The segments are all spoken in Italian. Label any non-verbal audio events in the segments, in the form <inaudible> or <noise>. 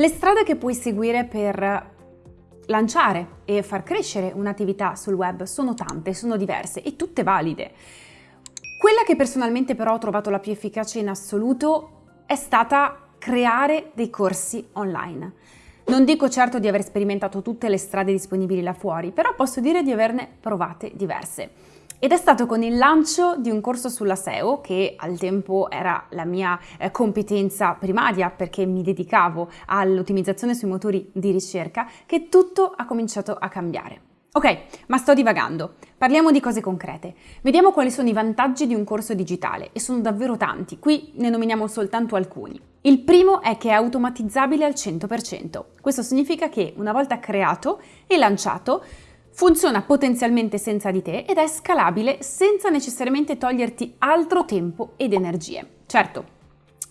Le strade che puoi seguire per lanciare e far crescere un'attività sul web sono tante, sono diverse e tutte valide. Quella che personalmente però ho trovato la più efficace in assoluto è stata creare dei corsi online. Non dico certo di aver sperimentato tutte le strade disponibili là fuori, però posso dire di averne provate diverse. Ed è stato con il lancio di un corso sulla SEO, che al tempo era la mia eh, competenza primaria perché mi dedicavo all'ottimizzazione sui motori di ricerca, che tutto ha cominciato a cambiare. Ok, ma sto divagando. Parliamo di cose concrete. Vediamo quali sono i vantaggi di un corso digitale e sono davvero tanti. Qui ne nominiamo soltanto alcuni. Il primo è che è automatizzabile al 100%. Questo significa che una volta creato e lanciato funziona potenzialmente senza di te ed è scalabile senza necessariamente toglierti altro tempo ed energie. Certo,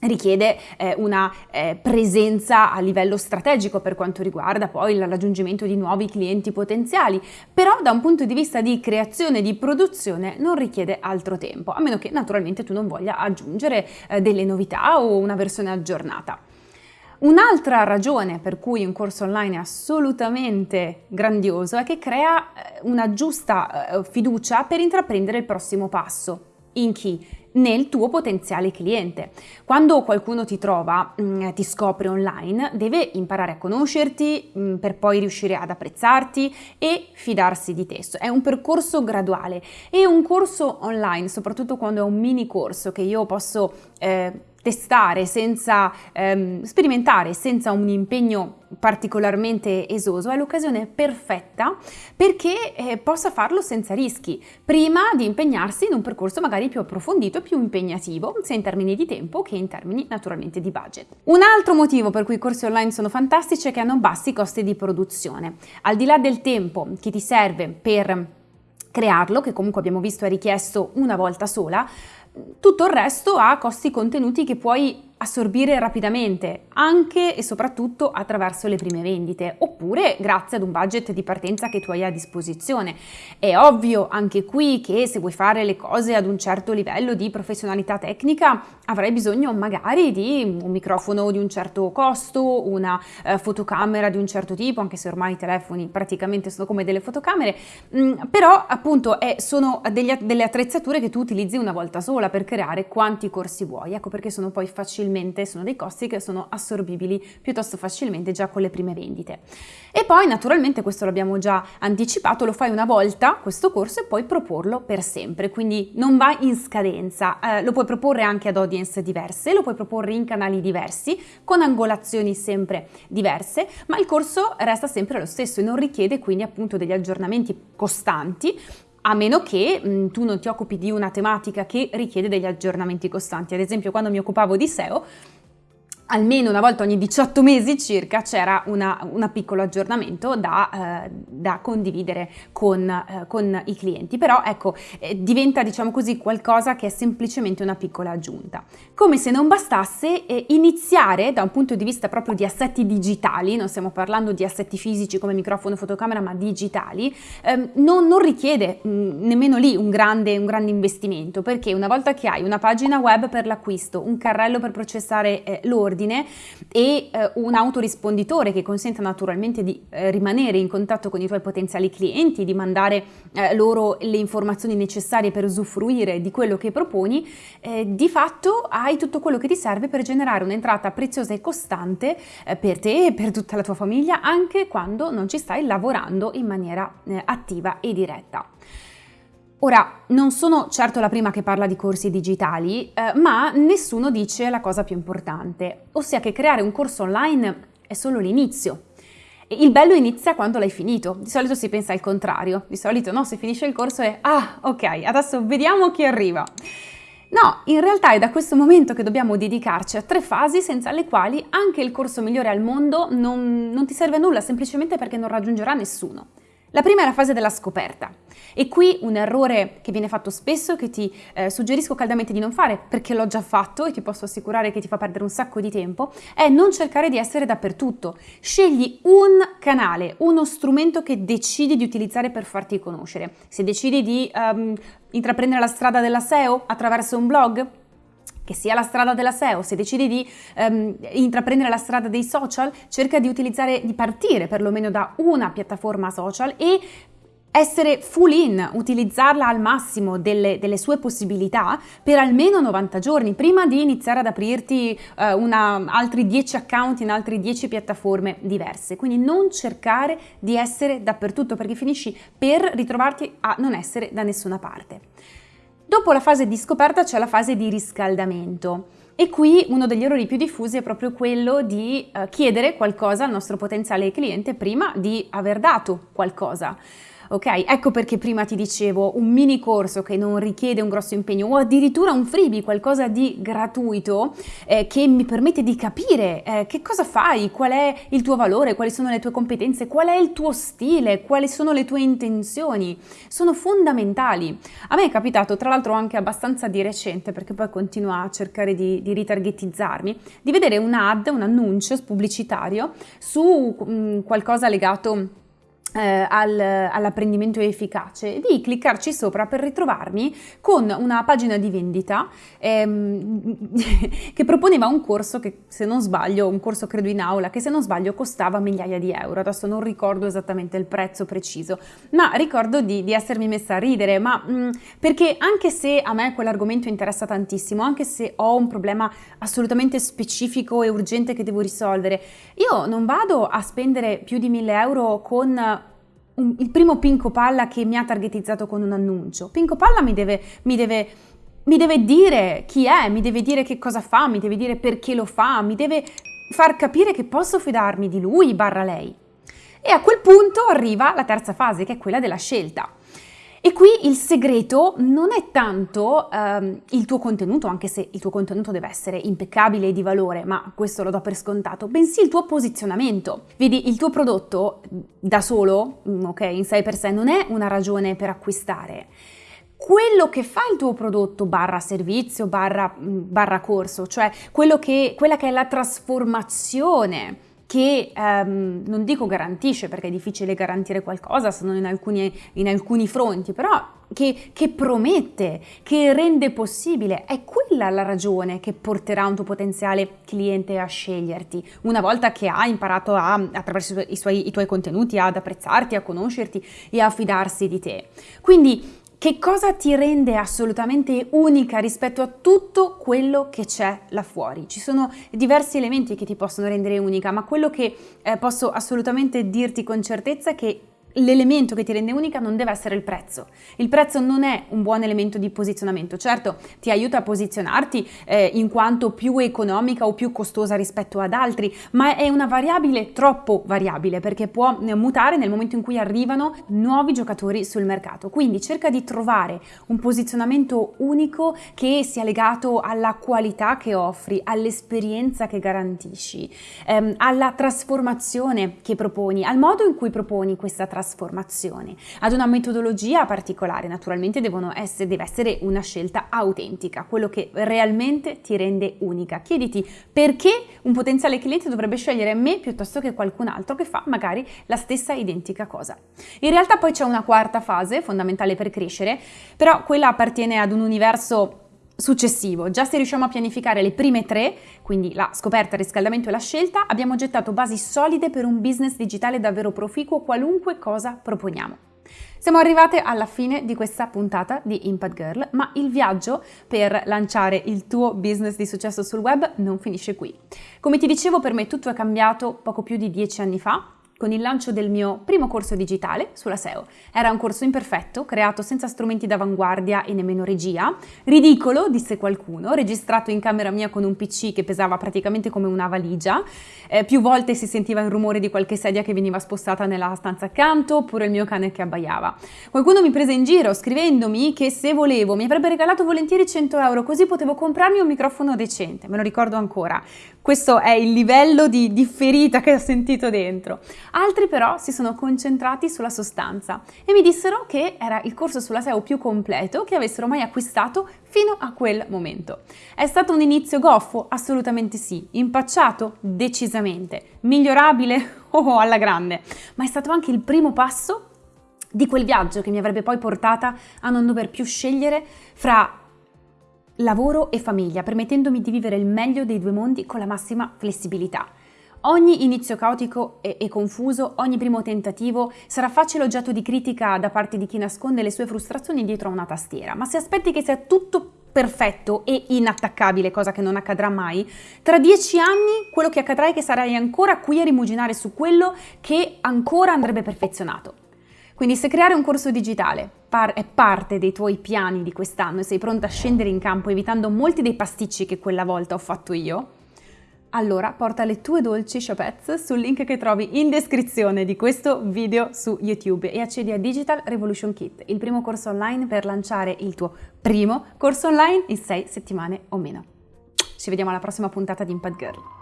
richiede eh, una eh, presenza a livello strategico per quanto riguarda poi il raggiungimento di nuovi clienti potenziali, però da un punto di vista di creazione e di produzione non richiede altro tempo, a meno che naturalmente tu non voglia aggiungere eh, delle novità o una versione aggiornata. Un'altra ragione per cui un corso online è assolutamente grandioso è che crea eh, una giusta eh, fiducia per intraprendere il prossimo passo. In chi? nel tuo potenziale cliente. Quando qualcuno ti trova, mm, ti scopre online, deve imparare a conoscerti mm, per poi riuscire ad apprezzarti e fidarsi di te. È un percorso graduale e un corso online, soprattutto quando è un mini corso che io posso eh, testare, senza ehm, sperimentare, senza un impegno particolarmente esoso, è l'occasione perfetta perché eh, possa farlo senza rischi, prima di impegnarsi in un percorso magari più approfondito più impegnativo, sia in termini di tempo che in termini naturalmente di budget. Un altro motivo per cui i corsi online sono fantastici è che hanno bassi costi di produzione. Al di là del tempo che ti serve per crearlo, che comunque abbiamo visto è richiesto una volta sola, tutto il resto ha costi contenuti che puoi assorbire rapidamente, anche e soprattutto attraverso le prime vendite, oppure grazie ad un budget di partenza che tu hai a disposizione. È ovvio anche qui che se vuoi fare le cose ad un certo livello di professionalità tecnica avrai bisogno magari di un microfono di un certo costo, una eh, fotocamera di un certo tipo, anche se ormai i telefoni praticamente sono come delle fotocamere, mm, però appunto è, sono degli, delle attrezzature che tu utilizzi una volta sola per creare quanti corsi vuoi, ecco perché sono poi facilmente facilmente, sono dei costi che sono assorbibili piuttosto facilmente già con le prime vendite. E poi naturalmente questo l'abbiamo già anticipato, lo fai una volta questo corso e poi proporlo per sempre, quindi non va in scadenza, eh, lo puoi proporre anche ad audience diverse, lo puoi proporre in canali diversi, con angolazioni sempre diverse, ma il corso resta sempre lo stesso e non richiede quindi appunto degli aggiornamenti costanti a meno che mh, tu non ti occupi di una tematica che richiede degli aggiornamenti costanti. Ad esempio, quando mi occupavo di SEO, almeno una volta ogni 18 mesi circa c'era un piccolo aggiornamento da, eh, da condividere con, eh, con, i clienti, però ecco eh, diventa diciamo così qualcosa che è semplicemente una piccola aggiunta. Come se non bastasse iniziare da un punto di vista proprio di assetti digitali, non stiamo parlando di assetti fisici come microfono, fotocamera, ma digitali, ehm, non, non, richiede mh, mm, nemmeno lì un grande, un grande investimento, perché una volta che hai una pagina web per l'acquisto, un carrello per processare eh, l'ordine, ordine e eh, un autorisponditore che consenta naturalmente di eh, rimanere in contatto con i tuoi potenziali clienti, di mandare eh, loro le informazioni necessarie per usufruire di quello che proponi, eh, di fatto hai tutto quello che ti serve per generare un'entrata preziosa e costante eh, per te e per tutta la tua famiglia anche quando non ci stai lavorando in maniera eh, attiva e diretta. Ora, non sono certo la prima che parla di corsi digitali, eh, ma nessuno dice la cosa più importante, ossia che creare un corso online è solo l'inizio. Il bello inizia quando l'hai finito, di solito si pensa al contrario, di solito no, se finisce il corso è ah, ok, adesso vediamo chi arriva. No, in realtà è da questo momento che dobbiamo dedicarci a tre fasi senza le quali anche il corso migliore al mondo non, non ti serve a nulla, semplicemente perché non raggiungerà nessuno. La prima è la fase della scoperta e qui un errore che viene fatto spesso che ti eh, suggerisco caldamente di non fare perché l'ho già fatto e ti posso assicurare che ti fa perdere un sacco di tempo è non cercare di essere dappertutto. Scegli un canale, uno strumento che decidi di utilizzare per farti conoscere. Se decidi di um, intraprendere la strada della SEO attraverso un blog, che sia la strada della SEO, se decidi di um, intraprendere la strada dei social, cerca di utilizzare, di partire perlomeno da una piattaforma social e essere full in, utilizzarla al massimo delle, delle, sue possibilità per almeno 90 giorni prima di iniziare ad aprirti uh, una, altri 10 account in altre 10 piattaforme diverse. Quindi non cercare di essere dappertutto perché finisci per ritrovarti a non essere da nessuna parte. Dopo la fase di scoperta c'è la fase di riscaldamento. E qui uno degli errori più diffusi è proprio quello di uh, chiedere qualcosa al nostro potenziale cliente prima di aver dato qualcosa ok? Ecco perché prima ti dicevo un mini corso che non richiede un grosso impegno o addirittura un freebie, qualcosa di gratuito eh, che mi permette di capire eh, che cosa fai, qual è il tuo valore, quali sono le tue competenze, qual è il tuo stile, quali sono le tue intenzioni. Sono fondamentali. A me è capitato, tra l'altro anche abbastanza di recente, perché poi continua a cercare di, di ritargetizzarmi, di vedere un ad, un annuncio pubblicitario su mh, mm, qualcosa legato eh, al, all'apprendimento efficace di cliccarci sopra per ritrovarmi con una pagina di vendita ehm, <laughs> che proponeva un corso che se non sbaglio, un corso credo in aula, che se non sbaglio costava migliaia di euro, adesso non ricordo esattamente il prezzo preciso, ma ricordo di, di essermi messa a ridere, ma mh, mm, perché anche se a me quell'argomento interessa tantissimo, anche se ho un problema assolutamente specifico e urgente che devo risolvere, io non vado a spendere più di 1000 euro con un, il primo Pinco Palla che mi ha targetizzato con un annuncio. Pinco Palla mi deve, mi deve mi deve dire chi è, mi deve dire che cosa fa, mi deve dire perché lo fa, mi deve far capire che posso fidarmi di lui barra lei. E a quel punto arriva la terza fase, che è quella della scelta. E qui il segreto non è tanto ehm, il tuo contenuto, anche se il tuo contenuto deve essere impeccabile e di valore, ma questo lo do per scontato, bensì il tuo posizionamento. Vedi, il tuo prodotto da solo, ok, in sé per sé, non è una ragione per acquistare quello che fa il tuo prodotto barra servizio, barra, barra corso, cioè che, quella che è la trasformazione che ehm, non dico garantisce perché è difficile garantire qualcosa se non in alcuni, in alcuni fronti, però che, che, promette, che rende possibile, è quella la ragione che porterà un tuo potenziale cliente a sceglierti, una volta che ha imparato a, attraverso i, suoi, i tuoi contenuti ad apprezzarti, a conoscerti e a fidarsi di te. Quindi che cosa ti rende assolutamente unica rispetto a tutto quello che c'è là fuori? Ci sono diversi elementi che ti possono rendere unica, ma quello che eh, posso assolutamente dirti con certezza è che l'elemento che ti rende unica non deve essere il prezzo. Il prezzo non è un buon elemento di posizionamento, certo ti aiuta a posizionarti eh, in quanto più economica o più costosa rispetto ad altri, ma è una variabile troppo variabile perché può mutare nel momento in cui arrivano nuovi giocatori sul mercato. Quindi cerca di trovare un posizionamento unico che sia legato alla qualità che offri, all'esperienza che garantisci, ehm, alla trasformazione che proponi, al modo in cui proponi questa trasformazione trasformazione, ad una metodologia particolare, naturalmente essere, deve essere una scelta autentica, quello che realmente ti rende unica. Chiediti perché un potenziale cliente dovrebbe scegliere me piuttosto che qualcun altro che fa magari la stessa identica cosa. In realtà poi c'è una quarta fase fondamentale per crescere, però quella appartiene ad un universo successivo. Già se riusciamo a pianificare le prime tre, quindi la scoperta, il riscaldamento e la scelta, abbiamo gettato basi solide per un business digitale davvero proficuo qualunque cosa proponiamo. Siamo arrivate alla fine di questa puntata di Impact Girl, ma il viaggio per lanciare il tuo business di successo sul web non finisce qui. Come ti dicevo, per me tutto è cambiato poco più di dieci anni fa, con il lancio del mio primo corso digitale sulla SEO. Era un corso imperfetto, creato senza strumenti d'avanguardia e nemmeno regia. Ridicolo, disse qualcuno, registrato in camera mia con un PC che pesava praticamente come una valigia. Eh, più volte si sentiva il rumore di qualche sedia che veniva spostata nella stanza accanto, oppure il mio cane che abbaiava. Qualcuno mi prese in giro scrivendomi che se volevo mi avrebbe regalato volentieri 100 euro, così potevo comprarmi un microfono decente. Me lo ricordo ancora. Questo è il livello di, di ferita che ho sentito dentro. Altri però si sono concentrati sulla sostanza e mi dissero che era il corso sulla SEO più completo che avessero mai acquistato fino a quel momento. È stato un inizio goffo? Assolutamente sì. Impacciato? Decisamente. Migliorabile? <laughs> Oh, alla grande. Ma è stato anche il primo passo di quel viaggio che mi avrebbe poi portata a non dover più scegliere fra lavoro e famiglia, permettendomi di vivere il meglio dei due mondi con la massima flessibilità. Ogni inizio caotico e, e, confuso, ogni primo tentativo sarà facile oggetto di critica da parte di chi nasconde le sue frustrazioni dietro a una tastiera, ma se aspetti che sia tutto perfetto e inattaccabile, cosa che non accadrà mai, tra dieci anni quello che accadrà è che sarai ancora qui a rimuginare su quello che ancora andrebbe perfezionato. Quindi se creare un corso digitale par- è parte dei tuoi piani di quest'anno e sei pronta a scendere in campo evitando molti dei pasticci che quella volta ho fatto io, allora porta le tue dolci Shopets sul link che trovi in descrizione di questo video su YouTube e accedi a Digital Revolution Kit, il primo corso online per lanciare il tuo primo corso online in 6 settimane o meno. Ci vediamo alla prossima puntata di Impact Girl.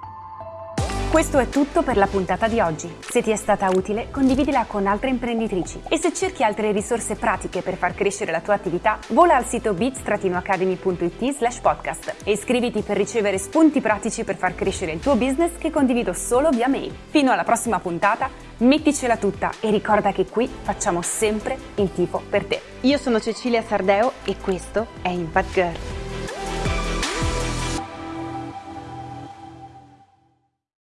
Questo è tutto per la puntata di oggi. Se ti è stata utile, condividila con altre imprenditrici. E se cerchi altre risorse pratiche per far crescere la tua attività, vola al sito bits-academy.it slash podcast e iscriviti per ricevere spunti pratici per far crescere il tuo business che condivido solo via mail. Fino alla prossima puntata, metticela tutta e ricorda che qui facciamo sempre il tifo per te. Io sono Cecilia Sardeo e questo è Impact Girl.